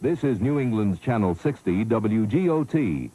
This is New England's Channel 60 WGOT,